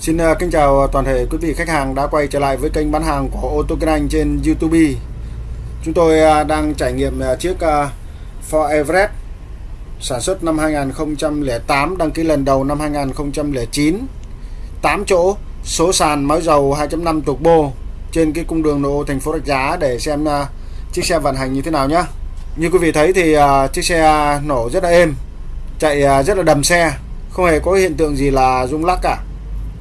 Xin à, kính chào à, toàn thể quý vị khách hàng đã quay trở lại với kênh bán hàng của ô tô Kinh Anh trên YouTube. Chúng tôi à, đang trải nghiệm chiếc Ford Everest sản xuất năm 2008, đăng ký lần đầu năm 2009. 8 chỗ, số sàn máy dầu 2.5 turbo trên cái cung đường nội ô thành phố Rạch Giá để xem chiếc xe vận hành như thế nào nhé. Như quý vị thấy thì chiếc xe nổ rất là êm, chạy rất là đầm xe, không hề có hiện tượng gì là rung lắc cả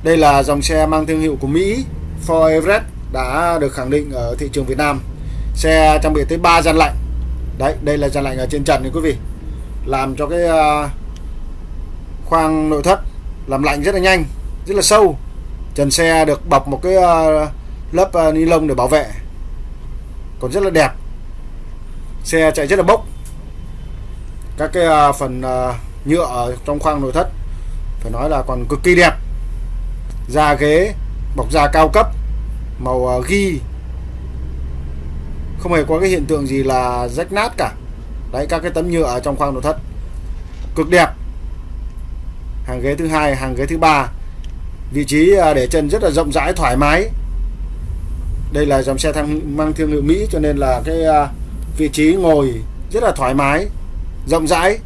đây là dòng xe mang thương hiệu của Mỹ, Ford Everest, đã được khẳng định ở thị trường Việt Nam. Xe trang bị tới 3 gian lạnh. Đấy, đây là gian lạnh ở trên trần này quý vị. Làm cho cái à, khoang nội thất làm lạnh rất là nhanh, rất là sâu. Trần xe được bọc một cái à, lớp à, ni lông để bảo vệ. Còn rất là đẹp. Xe chạy rất là bốc. Các cái phần nhựa ở trong khoang nội thất, phải nói là còn cực kỳ đẹp da ghế, bọc da cao cấp, màu ờ, ghi. Không hề có cái hiện tượng gì là rách nát cả. Đấy, các cái tấm nhựa ở trong khoang nội thất. Cực đẹp. Hàng ghế thứ hai, hàng ghế thứ ba. Vị trí ờ, để chân rất là rộng rãi, thoải mái. Đây là dòng xe thang, mang thương hiệu Mỹ, cho nên là cái ờ, vị trí ngồi rất là thoải mái, rộng rãi.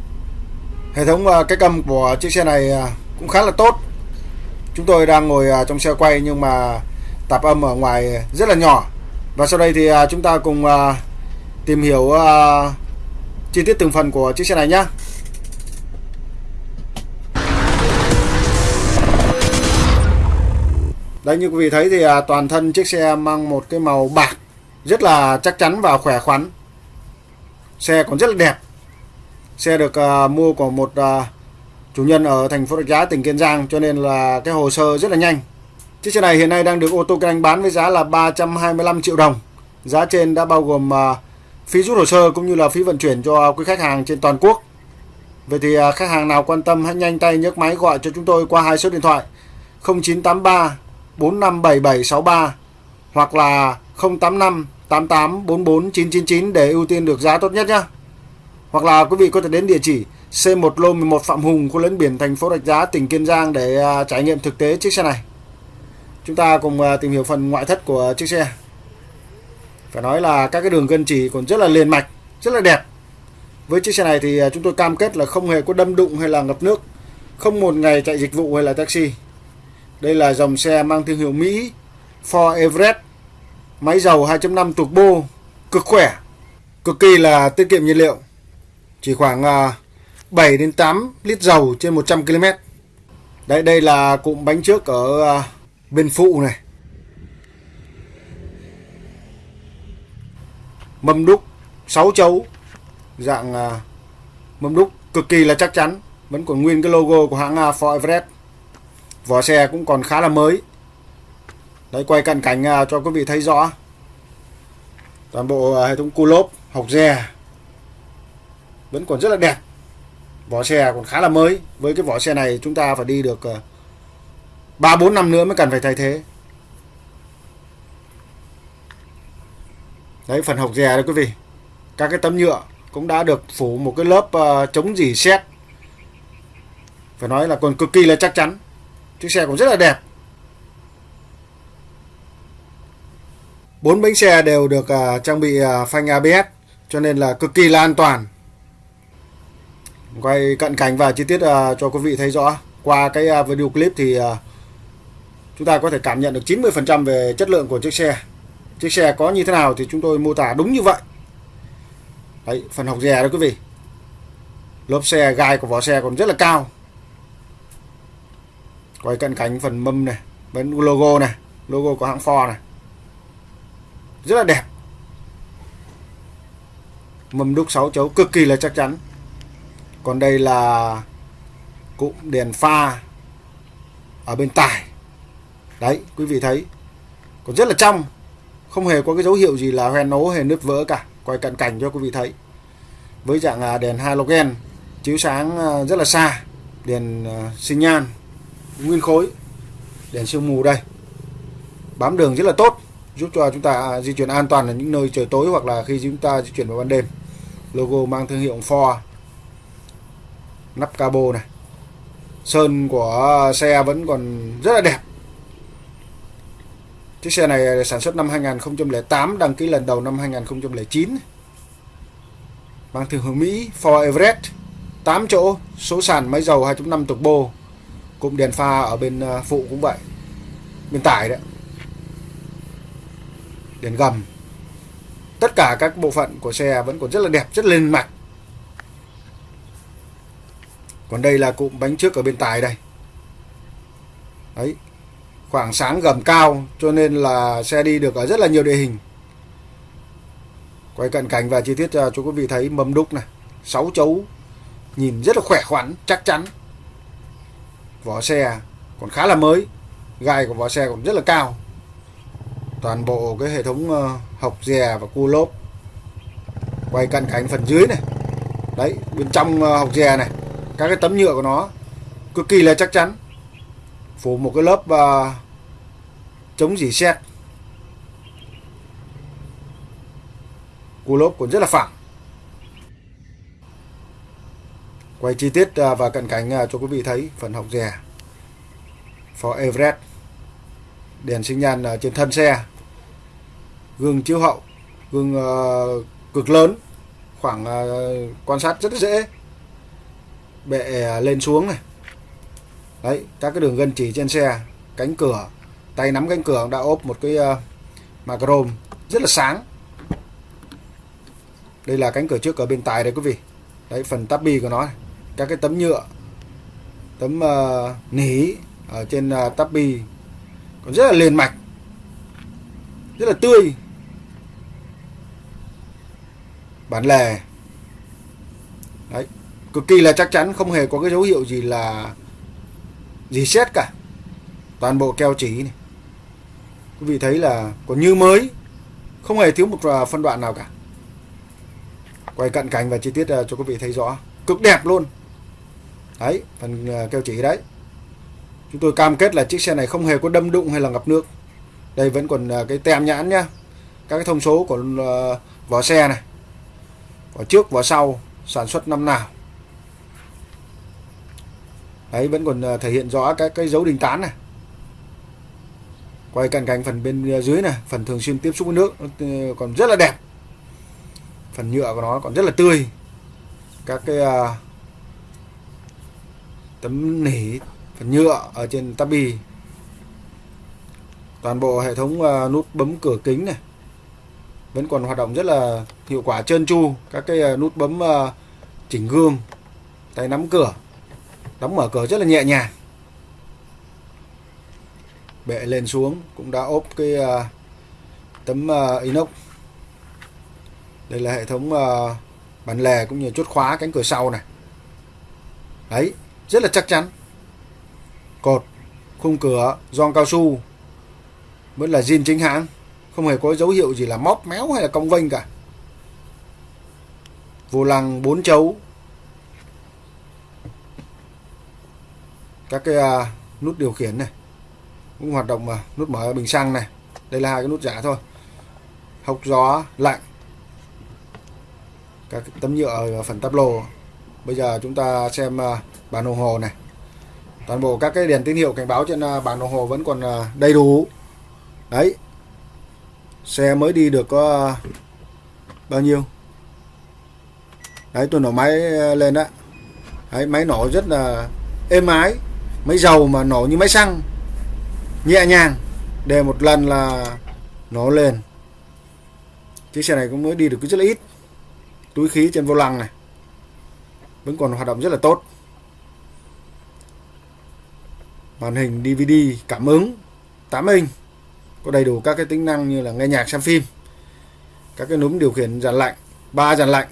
Hệ thống cái cầm của chiếc xe này cũng khá là tốt. Chúng tôi đang ngồi à, trong xe quay nhưng mà tạp âm ở ngoài rất là nhỏ. Và sau đây thì à, chúng ta cùng à, tìm hiểu chi tiết từng phần của chiếc xe này nhé. Đây như quý vị thấy thì toàn thân chiếc xe mang một cái màu bạc rất là chắc chắn và khỏe khoắn. Xe còn rất là đẹp. Xe được mua của một chủ nhân ở thành phố Rạch Giá, tỉnh Kiên Giang, cho nên là cái hồ sơ rất là nhanh. Chiếc xe này hiện nay đang được ô tô kinh bán với giá là 325 triệu đồng. Giá trên đã bao gồm à, phí rút hồ sơ cũng như là phí vận chuyển cho quý khách hàng trên toàn quốc. Vậy thì à, khách hàng nào quan tâm hãy nhanh tay nhấc máy gọi cho chúng tôi qua hai số điện thoại 0983 457763 hoặc là 085 88 44 999 để ưu tiên được giá tốt nhất nhé. Hoặc là quý vị có thể đến địa chỉ C1 Lô 11 Phạm Hùng, khu lấn biển thành phố Rạch Giá, tỉnh Kiên Giang để à, trải nghiệm thực tế chiếc xe này. Chúng ta cùng à, tìm hiểu phần ngoại thất của chiếc xe. Phải nói là các cái đường gân chỉ còn rất là liền mạch, rất là đẹp. Với chiếc xe này thì à, chúng tôi cam kết là không hề có đâm đụng hay là ngập nước, không một ngày chạy dịch vụ hay là taxi. Đây là dòng xe mang thương hiệu Mỹ Ford Everest, máy dầu 2.5 turbo, cực khỏe, cực kỳ là tiết kiệm nhiên liệu. Chỉ khoảng 7 đến 8 lít dầu trên 100 km. Đây đây là cụm bánh trước ở à, bên phụ này. Mâm đúc 6 chấu dạng à, mâm đúc cực kỳ là chắc chắn, vẫn còn nguyên cái logo của hãng à, Ford Everest. Vỏ xe cũng còn khá là mới. Đấy quay cận cảnh cho quý vị thấy rõ. Toàn bộ hệ thống cu lốp, học dè vẫn còn rất là đẹp vỏ xe còn khá là mới. Với cái vỏ xe này chúng ta phải đi được ờ, ba bốn năm nữa mới cần phải thay thế. Đấy phần hộc dè đấy quý vị. Các cái tấm nhựa cũng đã được phủ một cái lớp uh, chống dỉ sét. Phải nói là còn cực kỳ là chắc chắn. Chiếc xe cũng rất là đẹp. Bốn bánh xe đều được uh, trang bị uh, phanh ABS cho nên là cực kỳ là an toàn quay cận cảnh và chi tiết uh, cho quý vị thấy rõ. Qua cái uh, video clip thì uh, chúng ta có thể cảm nhận được 90% về chất lượng của chiếc xe. Chiếc xe có như thế nào thì chúng tôi mô tả đúng như vậy. Đấy phần học dè đó quý vị. Lớp xe gai của vỏ xe còn rất là cao. Quay cận cảnh phần mâm này bên logo này logo của hãng Ford này. Rất là đẹp. Mâm đúc 6 chấu cực kỳ là chắc chắn còn đây là cụm đèn pha ở bên tải đấy, quý vị thấy. Còn rất là trong. Không hề có cái dấu hiệu gì là hoen nố hay nứt vỡ cả. Quay cận cảnh cho quý vị thấy. Với dạng à, đèn halogen, chiếu sáng à, rất là xa. Đèn à, sinh nhan, nguyên khối. Đèn sương mù đây. Bám đường rất là tốt. Giúp cho chúng ta di chuyển an toàn ở những nơi trời tối hoặc là khi chúng ta di chuyển vào ban đêm. Logo mang thương hiệu Ford nắp cabo này. Sơn của xe vẫn còn rất là đẹp. Chiếc xe này sản xuất năm 2008 đăng ký lần đầu năm 2009 mang thương hiệu Mỹ, Ford Everest 8 chỗ, số sàn máy dầu 2.5 turbo cụm đèn pha ở bên ờ, phụ cũng vậy. Bên tải đấy. Đèn gầm. Tất cả các bộ phận của xe vẫn còn rất là đẹp, rất lên mạch còn đây là cụm bánh trước ở bên tài đây. Đấy, khoảng sáng gầm cao, cho nên là xe đi được ở rất là nhiều địa hình. Quay cận cảnh và chi tiết à, cho quý vị thấy mâm đúc này. Sáu chấu, nhìn rất là khỏe khoắn, chắc chắn. Vỏ xe còn khá là mới, gai của vỏ xe còn rất là cao. Toàn bộ cái hệ thống ờ, hộc dè và cua lốp. Quay cận cảnh phần dưới này. Đấy, bên trong ờ, hộc dè này các cái tấm nhựa của nó cực kỳ là chắc chắn. Phủ một cái lớp uh, chống dỉ xét cú lốp cũng rất là phẳng. Quay chi tiết à, và cận cảnh à, cho quý vị thấy phần hộc dè for Everest đèn sinh nhan trên thân xe. Gương chiếu hậu gương uh, cực lớn khoảng uh, quan sát rất dễ bệ à, lên xuống này. Đấy các cái đường gân chỉ trên xe cánh cửa tay nắm cánh cửa đã ốp một cái à, uh, mà chrome rất là sáng. Đây là cánh cửa trước ở bên tài đấy quý vị. Đấy phần tabi của nó này. các cái tấm nhựa tấm uh, nỉ ở trên uh, tabi còn rất là liền mạch rất là tươi. Bản lề. Đấy cực kỳ là chắc chắn, không hề có cái dấu hiệu gì là gì xét cả. Toàn bộ keo chỉ này. Quý vị thấy là còn như mới, không hề thiếu một à, phân đoạn nào cả. Quay cận cảnh và chi tiết à, cho quý vị thấy rõ. Cực đẹp luôn. Đấy, phần à, keo chỉ đấy. Chúng tôi cam kết là chiếc xe này không hề có đâm đụng hay là ngập nước. Đây vẫn còn cái tem nhãn nhá. Các cái thông số của vỏ xe này. Vỏ trước, vỏ sau, sản xuất năm nào đấy vẫn còn ờ, thể hiện rõ các cái dấu đình tán này. Quay cận cảnh phần bên ờ, dưới này phần thường xuyên tiếp xúc với nước ờ, còn rất là đẹp. Phần nhựa của nó còn rất là tươi. Các cái uh, tấm nỉ phần nhựa ở trên tabi. Toàn bộ hệ thống uh, nút bấm cửa kính này. Vẫn còn hoạt động rất là hiệu quả trơn tru. Các cái uh, nút bấm uh, chỉnh gương tay nắm cửa đóng mở cửa rất là nhẹ nhàng. Bệ lên xuống cũng đã ốp cái uh, tấm uh, inox. Đây là hệ thống uh, bản lề cũng như chốt khóa cánh cửa sau này. Đấy rất là chắc chắn. Cột khung cửa gioăng cao su vẫn là zin chính hãng. Không hề có dấu hiệu gì là móc méo hay là cong vênh cả. Vô lăng 4 chấu các cái uh, nút điều khiển này cũng hoạt động mà nút mở bình xăng này. Đây là hai cái nút giả thôi. Hốc gió lạnh các tấm nhựa ở phần tắp lô. Bây giờ chúng ta xem à, uh, bản đồng hồ này. Toàn bộ các cái đèn tín hiệu cảnh báo trên à, uh, bản đồng hồ vẫn còn uh, đầy đủ. Đấy. Xe mới đi được có bao nhiêu? Đấy tôi nổ máy lên đó đấy máy nổ rất là êm ái máy dầu mà nổ như máy xăng, nhẹ nhàng, để một lần là nổ lên. Chiếc xe này cũng mới đi được rất là ít. Túi khí trên vô lăng này vẫn còn hoạt động rất là tốt. Màn hình DVD cảm ứng 8 inch, có đầy đủ các cái tính năng như là nghe nhạc, xem phim. Các cái núm điều khiển dàn lạnh, ba dàn lạnh,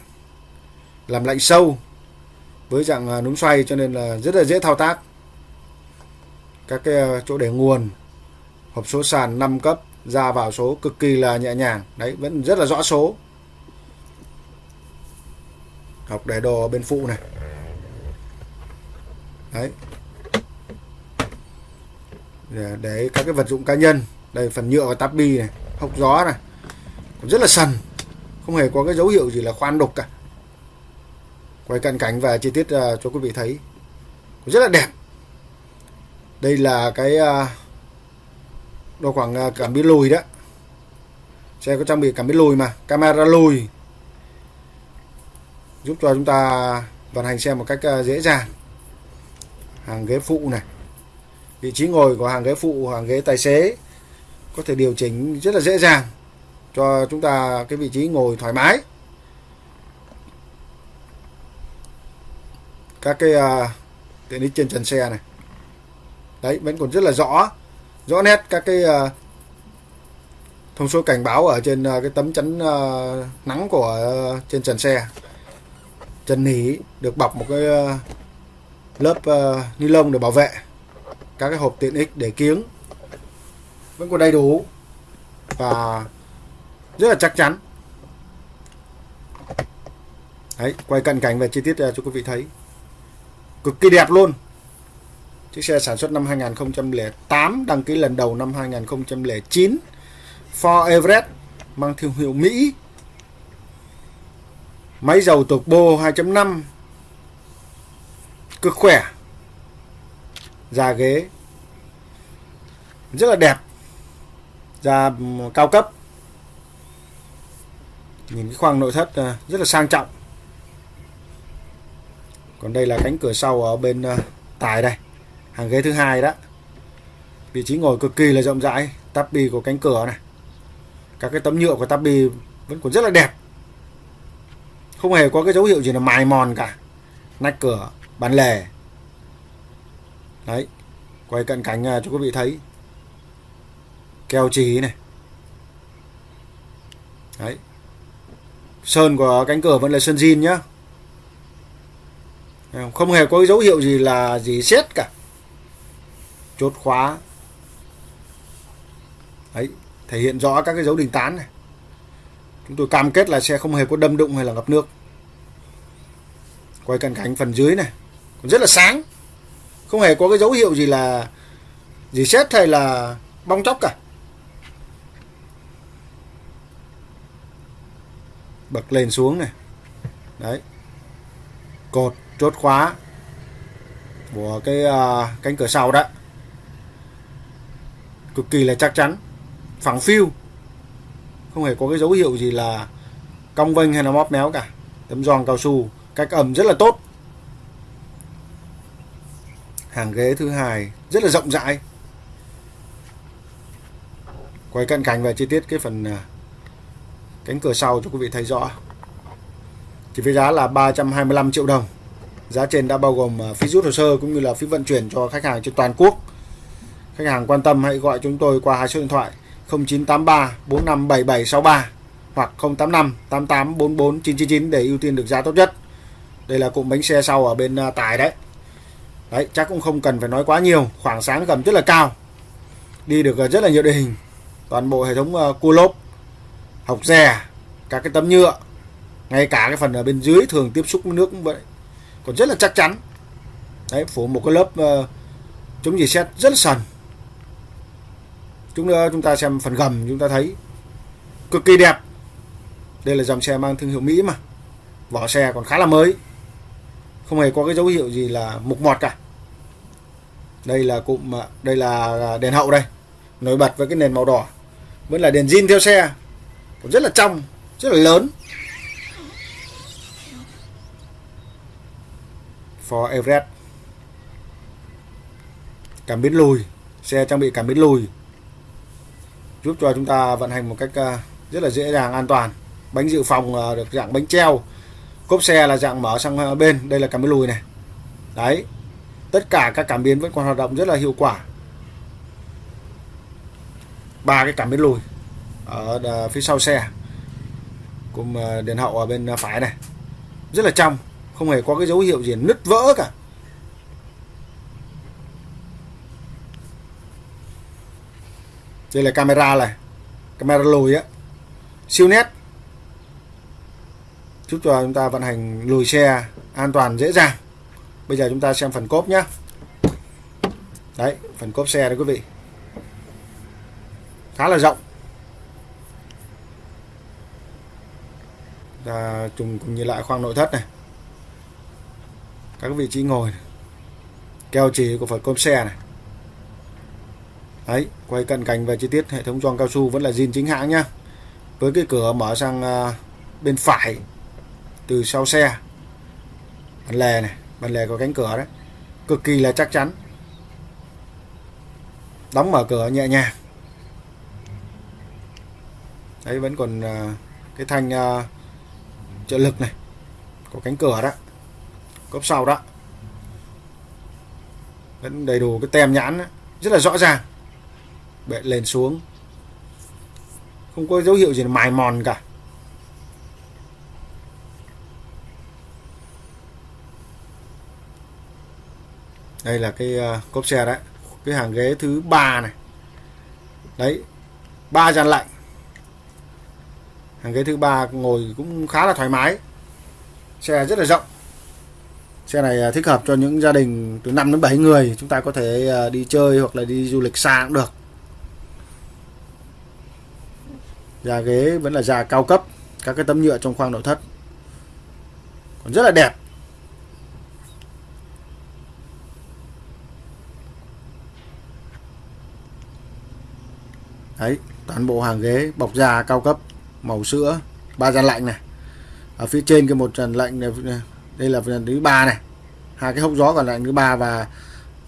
làm lạnh sâu với dạng à, núm xoay cho nên là rất là dễ thao tác các cái ờ, chỗ để nguồn hộp số sàn 5 cấp ra vào số cực kỳ là nhẹ nhàng. Đấy vẫn rất là rõ số. Học để đồ bên phụ này. Đấy. Để, để các cái vật dụng cá nhân. Đây phần nhựa và táp bi này hốc gió này. Còn rất là sần. Không hề có cái dấu hiệu gì là khoan đục cả. Quay cận cảnh và chi tiết uh, cho quý vị thấy. Rất là đẹp đây là cái à, độ khoảng à, cảm biến lùi đó. Xe có trang bị cảm biến lùi mà camera lùi. Giúp cho chúng ta vận hành xe một cách à, dễ dàng. Hàng ghế phụ này vị trí ngồi của hàng ghế phụ hàng ghế tài xế có thể điều chỉnh rất là dễ dàng cho chúng ta cái vị trí ngồi thoải mái. Các cái uh, tiện ích trên trần xe này đấy vẫn còn rất là rõ. Rõ nét các cái uh, thông số cảnh báo ở trên uh, cái tấm chắn uh, nắng của uh, trên trần xe. Trần nỉ được bọc một cái uh, lớp uh, ni lông để bảo vệ các cái hộp tiện ích để kiếng. Vẫn còn đầy đủ và rất là chắc chắn. Đấy quay cận cảnh về chi tiết cho quý vị thấy. Cực kỳ đẹp luôn chiếc xe sản xuất năm 2008 đăng ký lần đầu năm 2009 Ford Everest mang thương hiệu Mỹ. Máy dầu turbo 2.5 cực khỏe. Da ghế. Rất là đẹp. Da cao cấp. Nhìn cái khoang nội thất ờ, rất là sang trọng. Còn đây là cánh cửa sau ở bên ờ, tài đây hàng ghế thứ hai đó. Vị trí ngồi cực kỳ là rộng rãi. Tabi của cánh cửa này. Các cái tấm nhựa của tabi vẫn còn rất là đẹp. Không hề có cái dấu hiệu gì là mài mòn cả. Nách cửa, bán lề. Đấy, quay cận cảnh à, cho quý vị thấy. Keo chỉ này. Đấy. Sơn của cánh cửa vẫn là sơn zin nhá. Không hề có dấu hiệu gì là gì xét cả chốt khóa. Đấy thể hiện rõ các cái dấu đình tán này. Chúng tôi cam kết là sẽ không hề có đâm đụng hay là ngập nước. Quay cận cảnh phần dưới này còn rất là sáng. Không hề có cái dấu hiệu gì là gì xét hay là bong chóc cả. Bật lên xuống này. Đấy. Cột chốt khóa của cái uh, cánh cửa sau đó cực kỳ là chắc chắn, phẳng phiu. Không hề có cái dấu hiệu gì là cong vênh hay là móp méo cả. Tấm giòn cao su, cách ẩm rất là tốt. Hàng ghế thứ hai, rất là rộng rãi. Quay cận cảnh và chi tiết cái phần à, cánh cửa sau cho quý vị thấy rõ. Chỉ với giá là 325 triệu đồng. Giá trên đã bao gồm à, phí rút hồ sơ cũng như là phí vận chuyển cho khách hàng trên toàn quốc khách hàng quan tâm hãy gọi chúng tôi qua hai số điện thoại 0983 457763 hoặc 085 88 44 999 để ưu tiên được giá tốt nhất. Đây là cụm bánh xe sau ở bên à, tài đấy. Đấy chắc cũng không cần phải nói quá nhiều khoảng sáng gầm rất là cao. Đi được à, rất là nhiều địa hình. Toàn bộ hệ thống à, cua lốp học rè các cái tấm nhựa ngay cả cái phần ở bên dưới thường tiếp xúc với nước cũng vậy. Còn rất là chắc chắn. Đấy phủ một cái lớp uh, chống gì xét rất là sần chúng ta chúng ta xem phần gầm, chúng ta thấy cực kỳ đẹp. Đây là dòng xe mang thương hiệu Mỹ mà. Vỏ xe còn khá là mới. Không hề có cái dấu hiệu gì là mục mọt cả. Đây là cụm à, đây là đèn hậu đây. Nổi bật với cái nền màu đỏ. Vẫn là đèn zin theo xe. Còn rất là trong, rất là lớn. Ford Everest. Cảm biến lùi. Xe trang bị cảm biến lùi giúp cho chúng ta vận hành một cách à, rất là dễ dàng, an toàn. Bánh dự phòng à, được dạng bánh treo. Cốp xe là dạng mở sang à, bên. Đây là cảm biến lùi này. Đấy. Tất cả các cảm biến vẫn còn hoạt động rất là hiệu quả. Ba cái cảm biến lùi ở phía sau xe. Cùng đèn hậu ở bên phải này. Rất là trong. Không hề có cái dấu hiệu gì nứt vỡ cả. Đây là camera này. Camera lùi á. Siêu nét. Giúp cho chúng ta vận hành lùi xe an toàn, dễ dàng. Bây giờ chúng ta xem phần cốp nhé đấy, phần cốp xe đấy quý vị. Khá là rộng. Ta trùng cùng nhìn lại khoang nội thất này. Các vị trí ngồi này. keo chỉ của phần cốp xe này đấy, quay cận cảnh về chi tiết, hệ thống gioăng cao su vẫn là zin chính hãng nhá. Với cái cửa mở sang à, bên phải, từ sau xe. Bàn lề này, bàn lề có cánh cửa đấy. Cực kỳ là chắc chắn. Đóng mở cửa nhẹ nhàng. Đấy, vẫn còn à, cái thanh à, trợ lực này, có cánh cửa đó, cốp sau đó. Vẫn đầy đủ cái tem nhãn đó. rất là rõ ràng bệ lên xuống. Không có dấu hiệu gì là mài mòn cả. Đây là cái uh, cốp xe đấy. Cái hàng ghế thứ ba này. Đấy ba dàn lạnh. Hàng ghế thứ ba ngồi cũng khá là thoải mái. Xe rất là rộng. Xe này ờ, thích hợp cho những gia đình từ 5 đến 7 người. Chúng ta có thể ờ, đi chơi hoặc là đi du lịch xa cũng được. Da ghế vẫn là da cao cấp các cái tấm nhựa trong khoang nội thất. Còn rất là đẹp. Đấy toàn bộ hàng ghế bọc da cao cấp màu sữa ba dàn lạnh này. Ở phía trên cái một dàn lạnh này đây là dàn thứ ba này. Hai cái hốc gió còn lại thứ ba và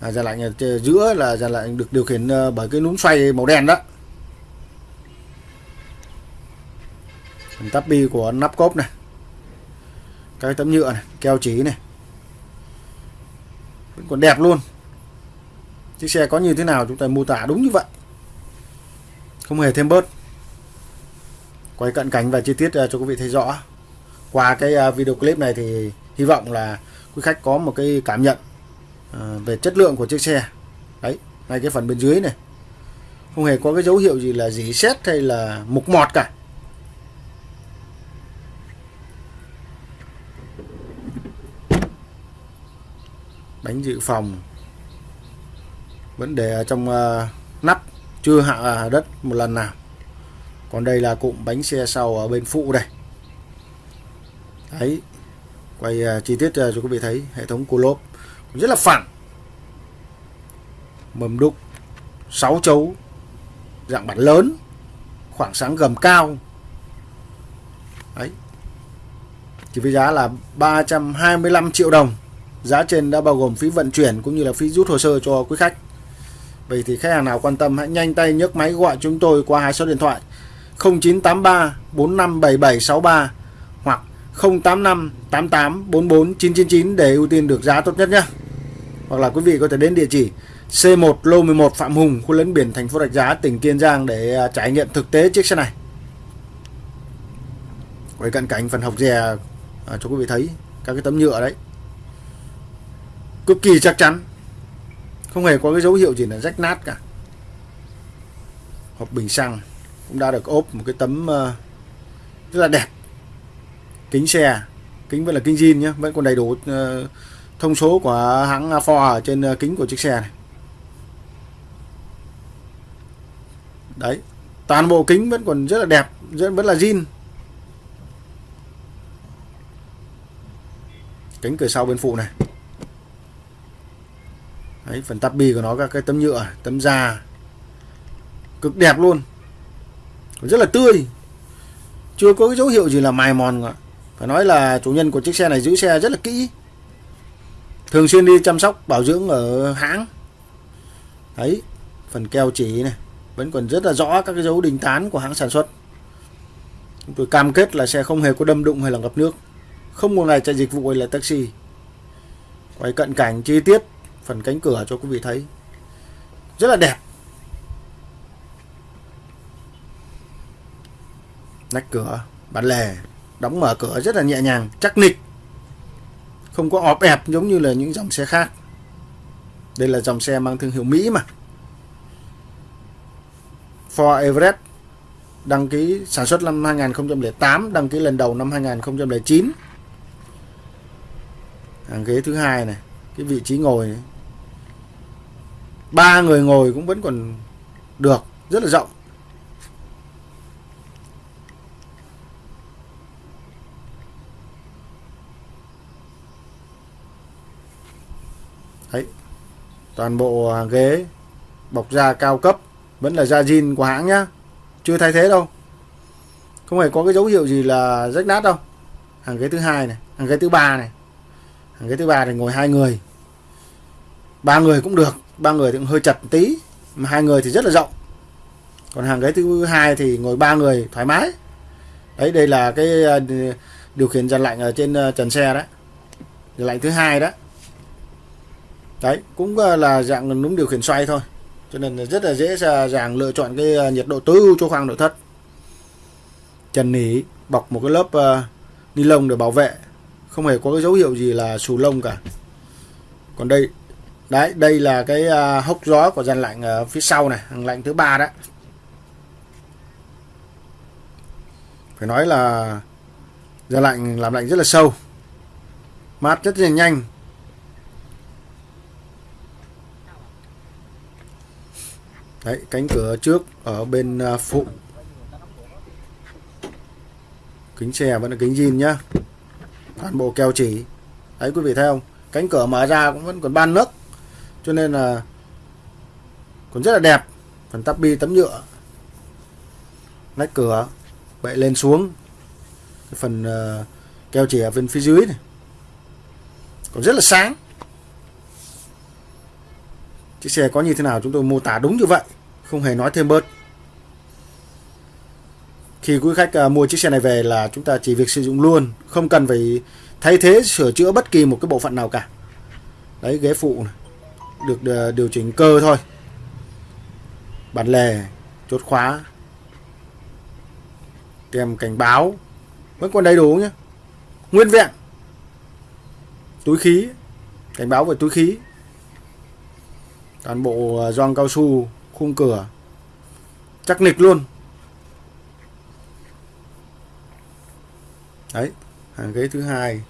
à, dàn lạnh ở giữa là dàn lạnh được điều khiển ờ, bởi cái núm xoay màu đen đó. Phần tắp bi của nắp cốp này. Cái tấm nhựa này, keo chỉ này. Vẫn còn đẹp luôn. Chiếc xe có như thế nào chúng ta mô tả đúng như vậy. Không hề thêm bớt. Quay cận cảnh và chi tiết à, cho quý vị thấy rõ. Qua cái à, video clip này thì hy vọng là quý khách có một cái cảm nhận à, về chất lượng của chiếc xe. Đấy, ngay cái phần bên dưới này. Không hề có cái dấu hiệu gì là dỉ xét hay là mục mọt cả. Bánh dự phòng. Vẫn để ở trong uh, nắp chưa hạ ờ, đất một lần nào. Còn đây là cụm bánh xe sau ở bên phụ đây. Đấy quay uh, chi tiết uh, cho quý vị thấy hệ thống cua lốp. Rất là phẳng. Mầm đúc 6 chấu dạng bản lớn khoảng sáng gầm cao. Đấy. Chỉ với giá là 325 triệu đồng giá trên đã bao gồm phí vận chuyển cũng như là phí rút hồ sơ cho quý khách Vậy thì khách hàng nào quan tâm hãy nhanh tay nhấc máy gọi chúng tôi qua hai số điện thoại 0983 457763 hoặc 085 88 44 999 để ưu tiên được giá tốt nhất nhé. Hoặc là quý vị có thể đến địa chỉ C1 Lô 11 Phạm Hùng, khu lấn biển thành phố Rạch Giá, tỉnh Kiên Giang để à, trải nghiệm thực tế chiếc xe này. Quay cận cảnh phần học dè à, cho quý vị thấy các cái tấm nhựa đấy. Cực kỳ chắc chắn. Không hề có cái dấu hiệu gì là rách nát cả. Hộp bình xăng cũng đã được ốp một cái tấm ờ, rất là đẹp kính xe, kính vẫn là kính zin nhé vẫn còn đầy đủ ờ, thông số của hãng Ford ở trên ờ, kính của chiếc xe này đấy, toàn bộ kính vẫn còn rất là đẹp vẫn vẫn là zin kính cửa sau bên phụ này đấy, phần tắp bi của nó, các cái tấm nhựa, tấm da. Cực đẹp luôn. Rất là tươi. Chưa có cái dấu hiệu gì là mài mòn cả. Phải nói là chủ nhân của chiếc xe này giữ xe rất là kỹ. Thường xuyên đi chăm sóc, bảo dưỡng ở hãng. Đấy, phần keo chỉ này, vẫn còn rất là rõ các cái dấu đình tán của hãng sản xuất. Chúng tôi cam kết là xe không hề có đâm đụng hay là ngập nước. Không một ngày chạy dịch vụ hay là taxi. Quay cận cảnh chi tiết phần cánh cửa cho quý vị thấy. Rất là đẹp. Nách cửa bản lề đóng mở cửa rất là nhẹ nhàng, chắc nịch. Không có ọp ẹp giống như là những dòng xe khác. Đây là dòng xe mang thương hiệu Mỹ mà. Ford Everest đăng ký sản xuất năm 2008 đăng ký lần đầu năm 2009 hàng ghế thứ hai này, cái vị trí ngồi này ba người ngồi cũng vẫn còn được, rất là rộng. Đấy, toàn bộ à, ghế bọc da cao cấp vẫn là da zin của hãng nhá. Chưa thay thế đâu. Không hề có cái dấu hiệu gì là rách nát đâu. Hàng ghế thứ hai này, hàng ghế thứ ba này. Hàng ghế thứ ba thì ngồi hai người. Ba người cũng được ba người thì cũng hơi chật tí mà hai người thì rất là rộng. Còn hàng ghế thứ hai thì ngồi ba người thoải mái. Đấy đây là cái à, điều khiển dàn lạnh ở trên à, trần xe đấy dàn lạnh thứ hai đó. Đấy cũng à, là dạng núm điều khiển xoay thôi. Cho nên rất là dễ dàng lựa chọn cái nhiệt độ tối ưu cho khoang nội thất. Trần nỉ bọc một cái lớp uh, ni lông để bảo vệ. Không hề có cái dấu hiệu gì là xù lông cả. Còn đây đấy đây là cái uh, hốc gió của dàn lạnh ở phía sau này hàng lạnh thứ ba đó phải nói là dàn lạnh làm lạnh rất là sâu mát rất là nhanh. Đấy cánh cửa trước ở bên uh, phụ. Kính xe vẫn là kính zin nhá. Toàn bộ keo chỉ. Đấy quý vị thấy không? Cánh cửa mở ra cũng vẫn còn ban nước cho nên là còn rất là đẹp. Phần tắp bi tấm nhựa. Nách cửa bậy lên xuống. Cái phần uh, keo chỉ ở bên phía dưới này. Còn rất là sáng. Chiếc xe có như thế nào chúng tôi mô tả đúng như vậy. Không hề nói thêm bớt. Khi quý khách ờ, mua chiếc xe này về là chúng ta chỉ việc sử dụng luôn. Không cần phải thay thế sửa chữa bất kỳ một cái bộ phận nào cả. Đấy ghế phụ này được ờ, điều chỉnh cơ thôi. Bản lề, chốt khóa. Kèm cảnh báo. Vẫn còn đầy đủ nhé nguyên vẹn. Túi khí. Cảnh báo về túi khí. Toàn bộ ờ, gioăng cao su, khung cửa. Chắc nịch luôn. Đấy, hàng ghế thứ hai.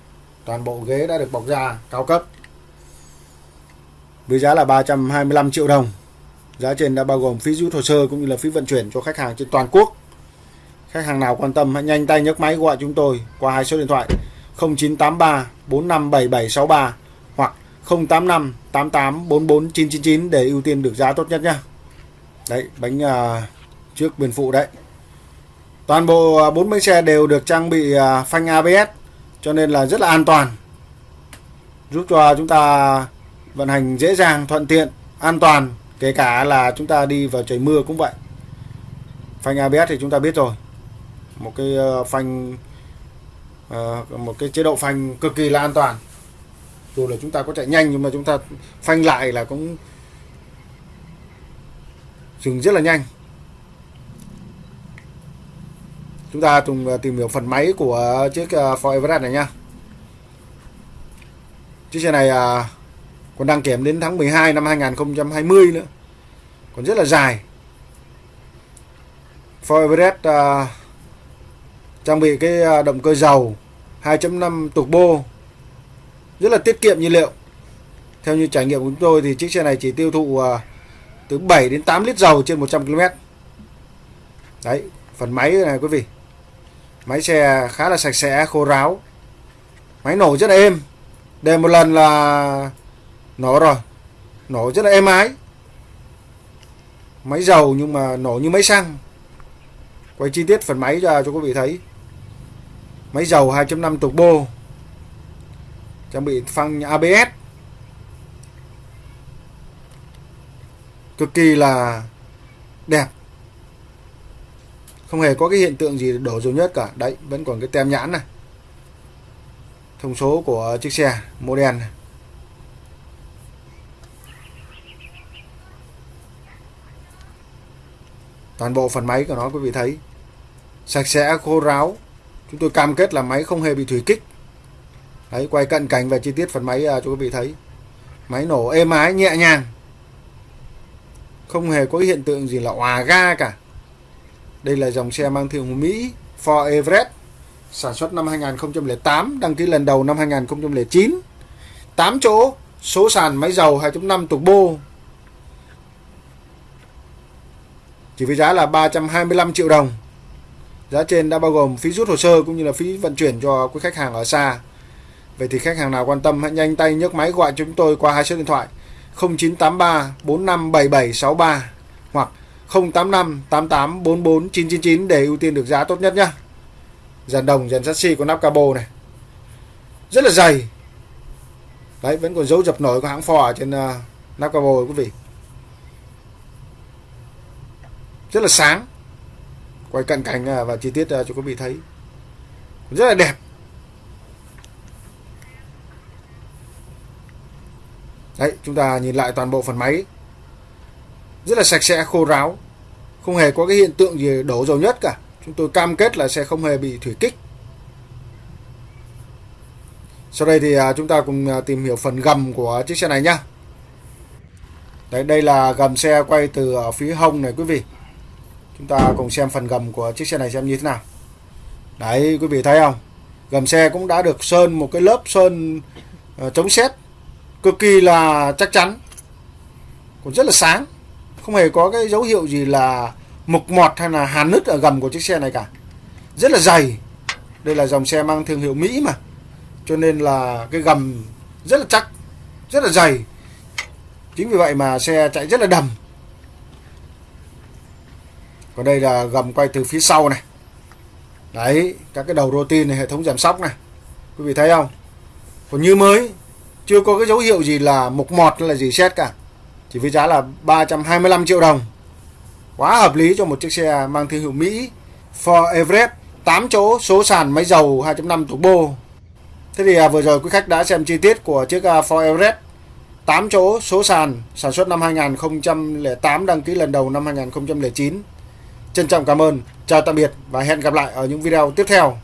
Toàn bộ ghế đã được bọc da cao cấp với giá là 325 triệu đồng. Giá trên đã bao gồm phí rút hồ sơ cũng như là phí vận chuyển cho khách hàng trên toàn quốc. Khách hàng nào quan tâm hãy nhanh tay nhấc máy gọi chúng tôi qua hai số điện thoại 0983 457763 hoặc 085 88 44 999 để ưu tiên được giá tốt nhất nhé. Đấy bánh à, trước bên phụ đấy. Toàn bộ à, 40 bánh xe đều được trang bị à, phanh ABS cho nên là rất là an toàn. Giúp cho chúng ta vận hành dễ dàng, thuận tiện, an toàn. Kể cả là chúng ta đi vào trời mưa cũng vậy. Phanh ABS thì chúng ta biết rồi. Một cái ờ, phanh ờ, một cái chế độ phanh cực kỳ là an toàn. Dù là chúng ta có chạy nhanh nhưng mà chúng ta phanh lại là cũng dừng rất là nhanh chúng ta cùng ờ, tìm hiểu phần máy của chiếc Ford Everest này nha chiếc xe này à, còn đăng kiểm đến tháng 12 năm 2020 nữa. Còn rất là dài. Ford Everest uh, trang bị cái à, động cơ dầu 2.5 turbo rất là tiết kiệm nhiên liệu. Theo như trải nghiệm của chúng tôi thì chiếc xe này chỉ tiêu thụ uh, từ 7 đến 8 lít dầu trên 100 km đấy phần máy này quý vị. Máy xe khá là sạch sẽ khô ráo. Máy nổ rất là êm. Để một lần là nổ rồi. Nổ rất là êm ái. Máy dầu nhưng mà nổ như máy xăng. Quay chi tiết phần máy ra cho quý vị thấy. Máy dầu 2.5 turbo trang bị phanh ABS cực kỳ là đẹp. Không hề có cái hiện tượng gì đổ dầu nhất cả. Đấy, vẫn còn cái tem nhãn này. Thông số của chiếc xe model này. Toàn bộ phần máy của nó quý vị thấy. Sạch sẽ khô ráo. Chúng tôi cam kết là máy không hề bị thủy kích. Đấy quay cận cảnh và chi tiết phần máy à, cho quý vị thấy. Máy nổ êm ái nhẹ nhàng. Không hề có hiện tượng gì là òa ga cả. Đây là dòng xe mang thương hiệu Mỹ Ford Everest sản xuất năm 2008, đăng ký lần đầu năm 2009. 8 chỗ, số sàn máy dầu 2.5 turbo. Chỉ với giá là 325 triệu đồng. Giá trên đã bao gồm phí rút hồ sơ cũng như là phí vận chuyển cho quý khách hàng ở xa. Vậy thì khách hàng nào quan tâm hãy nhanh tay nhấc máy gọi chúng tôi qua hai số điện thoại 0983 457763 hoặc 085 88 44 999 để ưu tiên được giá tốt nhất nhá. Dàn đồng, dàn chassis có nắp cabo này. Rất là dày. Đấy, vẫn còn dấu dập nổi của hãng Ford ở trên uh, nắp cabo quý vị. Rất là sáng. Quay cận cảnh à, và chi tiết à, cho quý vị thấy. Rất là đẹp. Đấy, chúng ta nhìn lại toàn bộ phần máy rất là sạch sẽ khô ráo không hề có cái hiện tượng gì đổ dầu nhất cả chúng tôi cam kết là sẽ không hề bị thủy kích sau đây thì à, chúng ta cùng tìm hiểu phần gầm của chiếc xe này nhá đấy đây là gầm xe quay từ ở phía hông này quý vị chúng ta cùng xem phần gầm của chiếc xe này xem như thế nào. Đấy quý vị thấy không? Gầm xe cũng đã được sơn một cái lớp sơn uh, chống xét cực kỳ là chắc chắn. Còn rất là sáng. Không hề có cái dấu hiệu gì là mục mọt hay là hàn nứt ở gầm của chiếc xe này cả. Rất là dày. Đây là dòng xe mang thương hiệu Mỹ mà. Cho nên là cái gầm rất là chắc rất là dày. Chính vì vậy mà xe chạy rất là đầm còn đây là gầm quay từ phía sau này. Đấy các cái đầu rô tin này hệ thống giảm sóc này. Quý vị thấy không? Còn như mới chưa có cái dấu hiệu gì là mục mọt hay là gì xét cả. Chỉ với giá là 325 triệu đồng. Quá hợp lý cho một chiếc xe mang thương hiệu Mỹ Ford Everest 8 chỗ số sàn máy dầu 2.5 turbo Thế thì à, vừa rồi quý khách đã xem chi tiết của chiếc à, Ford Everest. 8 chỗ số sàn sản xuất năm 2008 đăng ký lần đầu năm 2009 Trân trọng cảm ơn, chào tạm biệt và hẹn gặp lại ở những video tiếp theo.